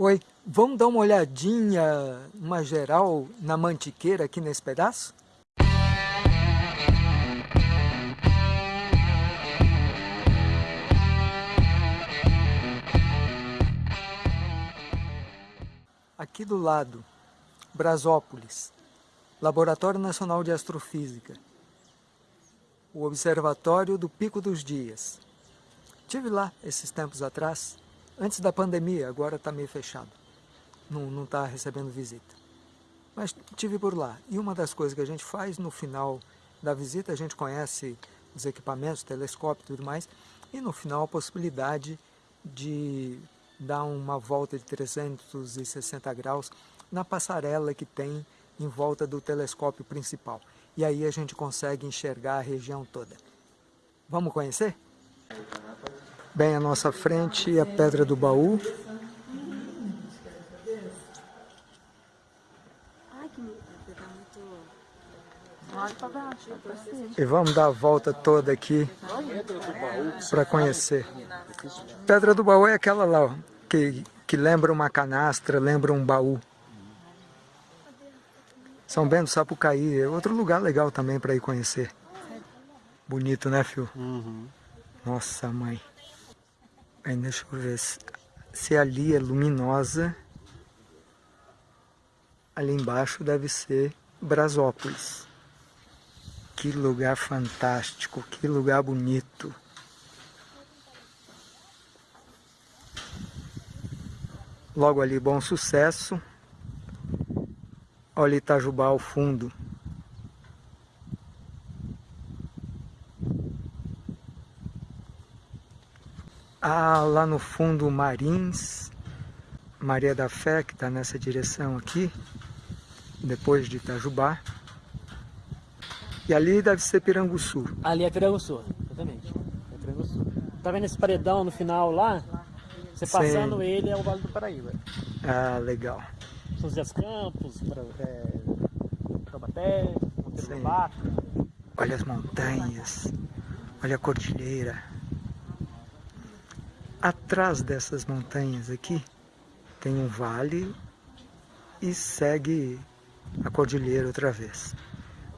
Oi, vamos dar uma olhadinha, uma geral, na mantiqueira aqui nesse pedaço? Aqui do lado, Brasópolis, Laboratório Nacional de Astrofísica, o Observatório do Pico dos Dias. Tive lá esses tempos atrás, antes da pandemia, agora está meio fechado. Não está recebendo visita. Mas tive por lá. E uma das coisas que a gente faz no final da visita, a gente conhece os equipamentos, telescópio e tudo mais, e no final a possibilidade de dar uma volta de 360 graus na passarela que tem em volta do telescópio principal. E aí a gente consegue enxergar a região toda. Vamos conhecer? Bem à nossa frente a Pedra do Baú. E vamos dar a volta toda aqui para conhecer. Pedra do Baú é aquela lá, que, que lembra uma canastra, lembra um baú. São Bento Sapucaí, é outro lugar legal também para ir conhecer. Bonito, né, Fio? Uhum. Nossa, mãe. Aí deixa eu ver se, se ali é luminosa. Ali embaixo deve ser Brasópolis. Que lugar fantástico, que lugar bonito. Logo ali, bom sucesso. Olha Itajubá ao fundo. Ah, lá no fundo Marins, Maria da Fé, que está nessa direção aqui, depois de Itajubá. E ali deve ser Piranguçu. Ali é Piranguçu, exatamente. É Piranguçu. Tá vendo esse paredão no final lá? Você passando Sim. ele é o Vale do Paraíba. Ah, legal. São José Campos, é, Taubaté, Monteiro Olha as montanhas, olha a cordilheira. Atrás dessas montanhas aqui tem um vale e segue a cordilheira outra vez.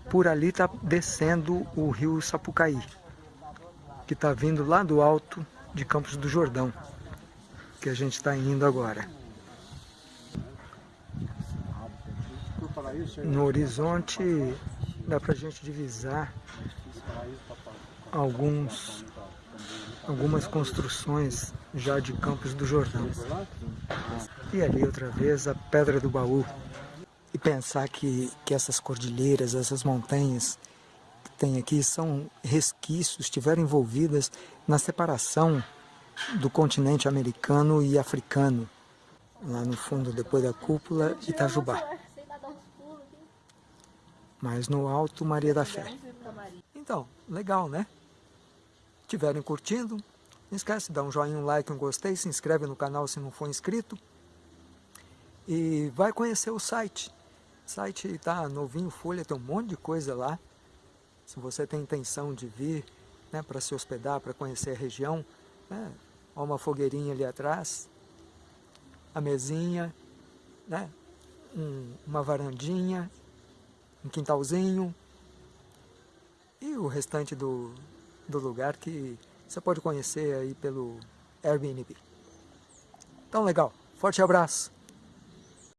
Por ali está descendo o rio Sapucaí, que está vindo lá do alto de Campos do Jordão, que a gente está indo agora. No horizonte dá para a gente divisar alguns algumas construções já de Campos do Jordão. E ali outra vez a Pedra do Baú. E pensar que, que essas cordilheiras, essas montanhas que tem aqui são resquícios, estiveram envolvidas na separação do continente americano e africano. Lá no fundo, depois da cúpula, Itajubá. Mas no alto, Maria da Fé. Então, legal, né? Estiverem curtindo, não esquece de dar um joinha, um like, um gostei, se inscreve no canal se não for inscrito. E vai conhecer o site. O site está novinho, folha, tem um monte de coisa lá. Se você tem intenção de vir né, para se hospedar, para conhecer a região, né, há uma fogueirinha ali atrás, a mesinha, né, um, uma varandinha, um quintalzinho e o restante do, do lugar que você pode conhecer aí pelo Airbnb. Então legal, forte abraço!